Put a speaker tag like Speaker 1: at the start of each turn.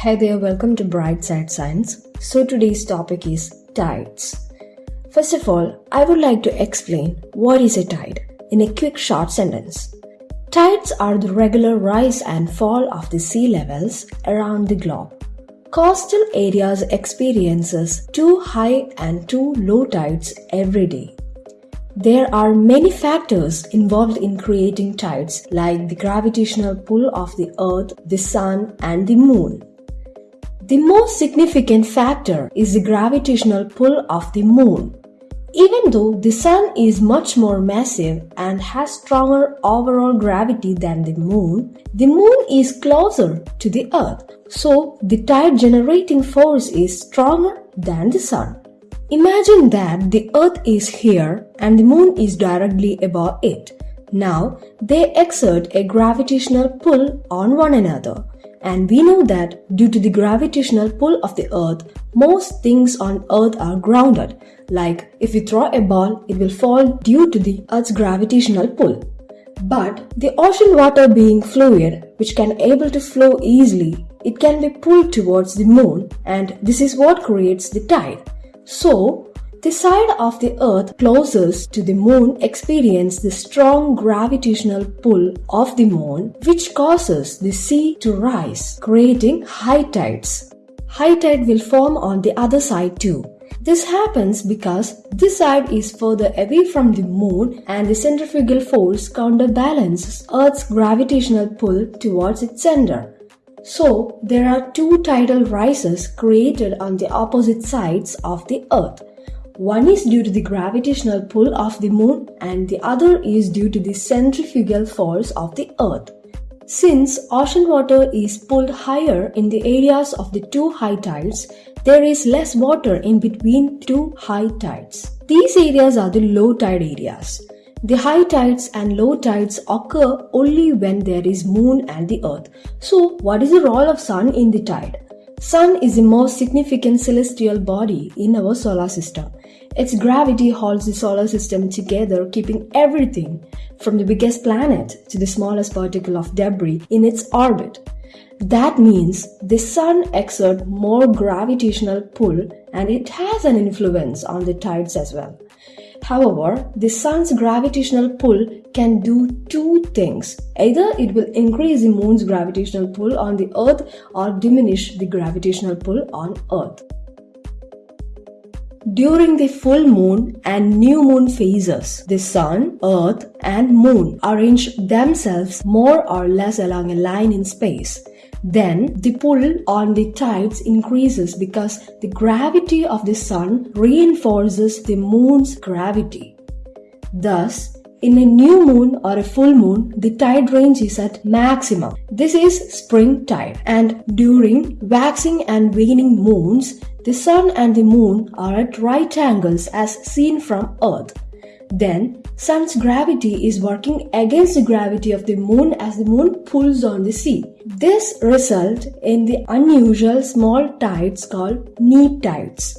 Speaker 1: Hey there, welcome to Brightside Science. So today's topic is tides. First of all, I would like to explain what is a tide in a quick short sentence. Tides are the regular rise and fall of the sea levels around the globe. Coastal areas experiences two high and two low tides every day. There are many factors involved in creating tides like the gravitational pull of the earth, the sun and the moon. The most significant factor is the gravitational pull of the moon. Even though the sun is much more massive and has stronger overall gravity than the moon, the moon is closer to the earth, so the tide generating force is stronger than the sun. Imagine that the earth is here and the moon is directly above it. Now they exert a gravitational pull on one another. And we know that due to the gravitational pull of the earth, most things on earth are grounded. Like if we throw a ball, it will fall due to the earth's gravitational pull. But the ocean water being fluid, which can able to flow easily, it can be pulled towards the moon and this is what creates the tide. So, the side of the earth closest to the moon experience the strong gravitational pull of the moon which causes the sea to rise, creating high tides. High tide will form on the other side too. This happens because this side is further away from the moon and the centrifugal force counterbalances Earth's gravitational pull towards its center. So, there are two tidal rises created on the opposite sides of the Earth. One is due to the gravitational pull of the moon and the other is due to the centrifugal force of the earth. Since ocean water is pulled higher in the areas of the two high tides, there is less water in between two high tides. These areas are the low tide areas. The high tides and low tides occur only when there is moon and the earth. So, what is the role of sun in the tide? Sun is the most significant celestial body in our solar system. Its gravity holds the solar system together, keeping everything from the biggest planet to the smallest particle of debris in its orbit. That means the sun exerts more gravitational pull and it has an influence on the tides as well. However, the sun's gravitational pull can do two things. Either it will increase the moon's gravitational pull on the earth or diminish the gravitational pull on earth. During the full moon and new moon phases, the sun, earth and moon arrange themselves more or less along a line in space. Then the pull on the tides increases because the gravity of the sun reinforces the moon's gravity. Thus, in a new moon or a full moon, the tide range is at maximum. This is spring tide. And during waxing and waning moons, the sun and the moon are at right angles as seen from earth. Then, sun's gravity is working against the gravity of the moon as the moon pulls on the sea. This results in the unusual small tides called neap tides.